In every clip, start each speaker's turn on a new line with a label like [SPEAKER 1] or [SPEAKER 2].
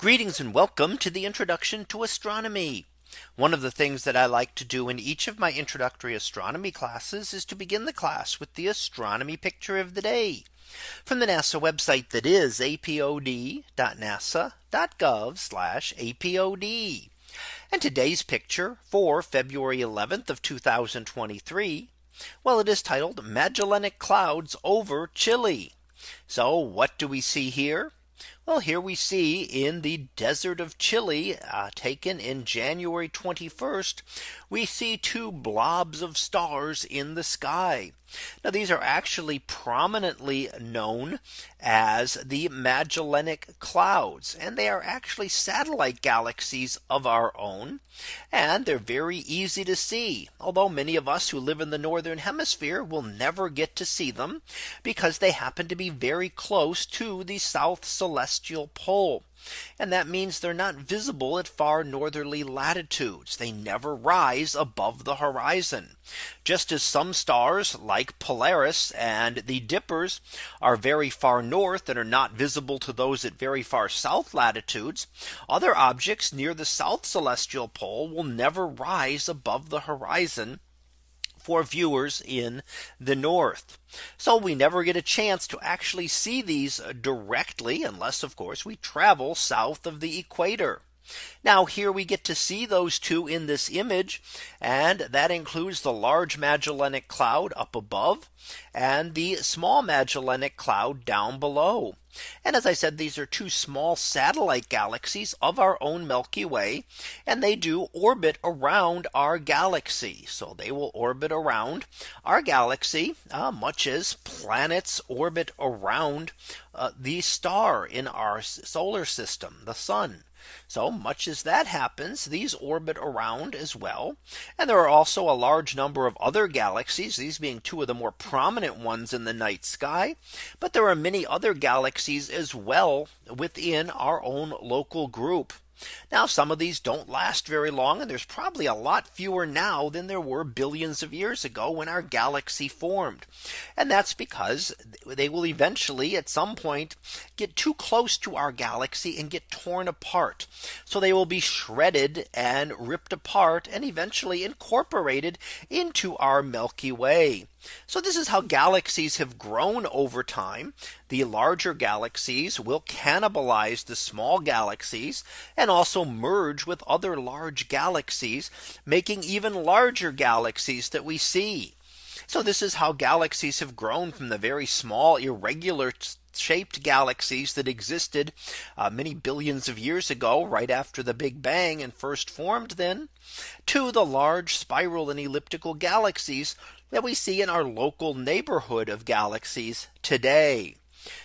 [SPEAKER 1] Greetings and welcome to the introduction to astronomy. One of the things that I like to do in each of my introductory astronomy classes is to begin the class with the astronomy picture of the day from the NASA website that is apod.nasa.gov apod. And today's picture for February 11th of 2023. Well, it is titled Magellanic clouds over Chile. So what do we see here? Well, here we see in the desert of Chile uh, taken in January 21st, we see two blobs of stars in the sky. Now these are actually prominently known as the Magellanic clouds and they are actually satellite galaxies of our own and they're very easy to see although many of us who live in the northern hemisphere will never get to see them because they happen to be very close to the south celestial celestial pole. And that means they're not visible at far northerly latitudes. They never rise above the horizon. Just as some stars like Polaris and the Dippers are very far north and are not visible to those at very far south latitudes, other objects near the south celestial pole will never rise above the horizon for viewers in the north. So we never get a chance to actually see these directly unless of course we travel south of the equator. Now here we get to see those two in this image. And that includes the large Magellanic Cloud up above and the small Magellanic Cloud down below. And as I said, these are two small satellite galaxies of our own Milky Way. And they do orbit around our galaxy. So they will orbit around our galaxy, uh, much as planets orbit around uh, the star in our solar system, the sun. So much as that happens, these orbit around as well. And there are also a large number of other galaxies, these being two of the more prominent ones in the night sky. But there are many other galaxies as well within our own local group. Now some of these don't last very long and there's probably a lot fewer now than there were billions of years ago when our galaxy formed. And that's because they will eventually at some point get too close to our galaxy and get torn apart. So they will be shredded and ripped apart and eventually incorporated into our Milky Way. So this is how galaxies have grown over time. The larger galaxies will cannibalize the small galaxies and also merge with other large galaxies, making even larger galaxies that we see. So this is how galaxies have grown from the very small irregular shaped galaxies that existed uh, many billions of years ago right after the Big Bang and first formed then to the large spiral and elliptical galaxies that we see in our local neighborhood of galaxies today.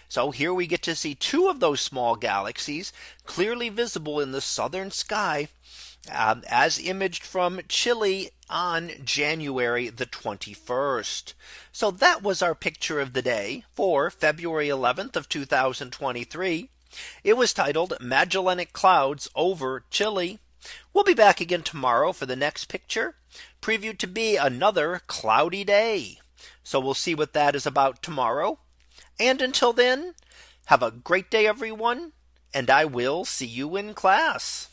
[SPEAKER 1] So here we get to see two of those small galaxies clearly visible in the southern sky um, as imaged from Chile on January the 21st. So that was our picture of the day for February 11th of 2023. It was titled Magellanic Clouds over Chile. We'll be back again tomorrow for the next picture previewed to be another cloudy day. So we'll see what that is about tomorrow. And until then, have a great day, everyone, and I will see you in class.